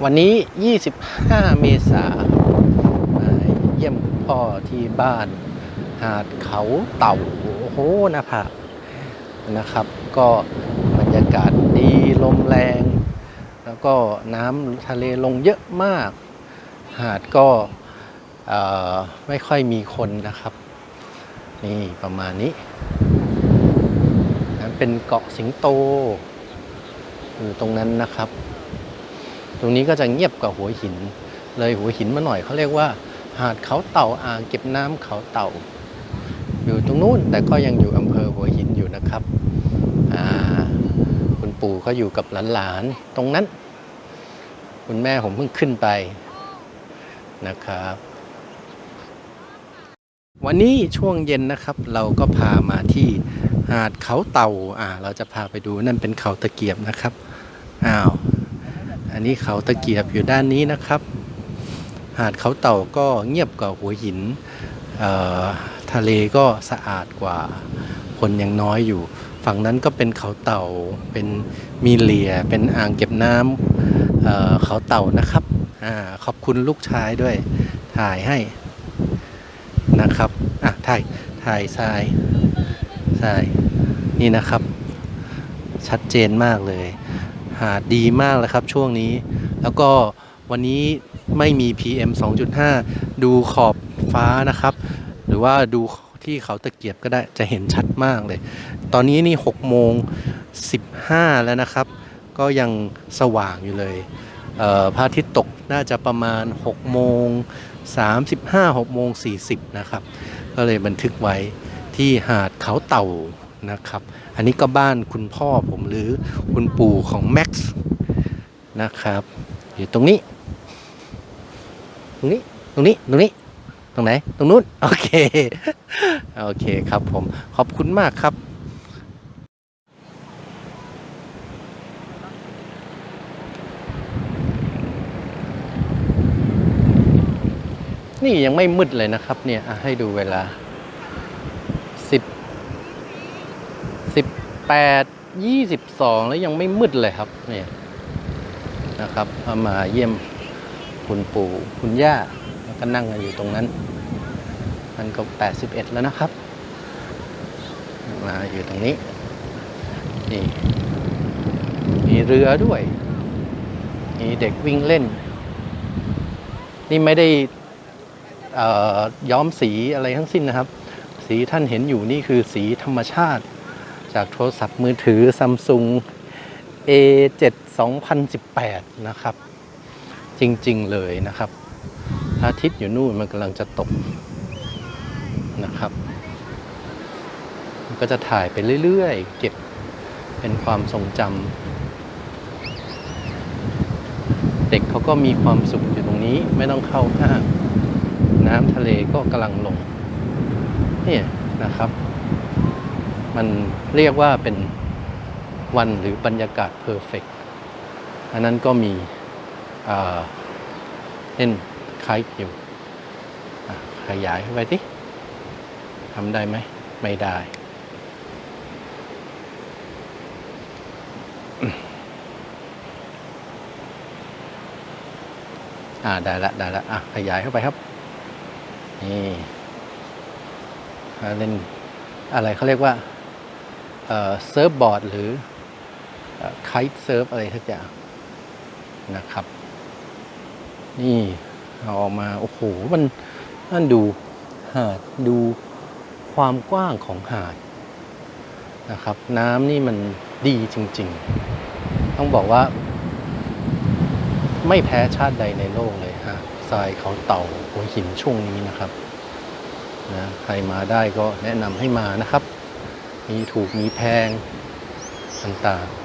วันนี้ 25 เมษายนมาเยี่ยมพ่อที่บ้าน หาดเขาเต่า โอ้โหนะผานะครับ ก็บรรยากาศดีลมแรง แล้วก็น้ำทะเลลงเยอะมาก หาดก็ไม่ค่อยมีคนนะครับ นี่ประมาณนี้นั้นเป็นเกาะสิงโต อยู่ตรงนั้นนะครับ ตรงนี้ก็จะเงียบกว่าหัวหิน เลยหัวหินมาหน่อยเขาเรียกว่า หาดเขาเต่าอ่างเก็บน้ำเขาเต่า อยู่ตรงนู้นแต่ก็ยังอยู่อำเภอหัวหินอยู่นะครับคุณปู่ก็อยู่กับหลานๆตรงนั้น คุณแม่ผมเพิ่งขึ้นไปนะครับ วันนี้ช่วงเย็นนะครับ เราก็พามาที่หาดเขาเต่าอ่า เราจะพาไปดูนั่นเป็นเขาตะเกียบนะครับอ้าว อันนี้เขาตะเกียบอยู่ด้านนี้นะครับ หาดเขาเต่าก็เงียบกว่าหัวหินทะเลก็สะอาดกว่าคนยังน้อยอยู่ ฝั่งนั้นก็เป็นเขาเต่าเป็นมีเหลียเป็นอ่างเก็บน้ำเเขาเต่านะครับอขอบคุณลูกชายด้วยถ่ายให้นะครับอะถ่ายถ่ายทรายทรายนี่นะครับ ชัดเจนมากเลย หาดดีมากเลยครับช่วงนี้ แล้วก็วันนี้ไม่มี PM 2.5 ดูขอบฟ้านะครับ หรือว่าดูที่เขาตะเกียบก็ได้จะเห็นชัดมากเลย ตอนนี้นี่6โมง15 แล้วนะครับ ก็ยังสว่างอยู่เลยเพระอาทิตย์ตกน่าจะประมาณ6โมง35 6โมง40 นะครับ ก็เลยบันทึกไว้ที่หาดเขาเต่า นะครับ อันนี้ก็บ้านคุณพ่อผมหรือคุณปู่ของแม็กซ์นะครับ อยู่ตรงนี้ ตรงนี้ ตรงนี้ ตรงนี้ ตรงไหน ตรงนู้น โอเค โอเคครับผม ขอบคุณมากครับนี่ยังไม่มืดเลยนะครับเนี่ยให้ดูเวลาสิ บสิบแปดยี่สิบสองแล้วยังไม่มืดเลยครับเนี่ยนะครับเอามาเยี่ยมคุณปู่คุณย่าแล้วก็นั่งกันอยู่ตรงนั้น มันก็แปดสิบเอ็ดแล้วนะครับ มาอยู่ตรงนี้นี่มีเรือด้วย มีเด็กวิ่งเล่น นี่ไม่ได้อ่อย้อมสีอะไรทั้งสิ้นนะครับ สีท่านเห็นอยู่นี่คือสีธรรมชาติ จากโทรศัพท์มือถือ Samsung A7 2018 นะครับ จริงๆเลยนะครับพระอาทิตย์อยู่นู่นมันกำลังจะตกนะครับ มันก็จะถ่ายไปเรื่อยๆ เก็บเป็นความทรงจำเด็กเขาก็มีความสุขอยู่ตรงนี้ไม่ต้องเข้าห้างน้ำทะเลก็กำลังลงนี่นะครับ มันเรียกว่าเป็นวันหรือบรรยากาศเพอร์เฟกอันนั้นก็มีเล่นคล้ายอยู่ขยายเข้าไปที่ทำได้ไหม ไม่ได้ อ่า ได้ละ ได้ละ อะ ขยายเข้าไปครับ นี่เล่นอะไรเขาเรียกว่า surfboard หรือ kitesurf อะไรสักอย่างนะครับ นี่เอาออกมา โอ้โห มันนั่นดูหาดดูความกว้างของหาดนะครับ น้ำนี่มันดีจริง ๆ ต้องบอกว่า ไม่แพ้ชาติใดในโลกเลยฮะทรายเขาเต่าหัวหินช่วงนี้นะครับนะใครมาได้ก็แนะนำให้มานะครับ มีถูกมีแพงต่างๆ